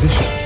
position.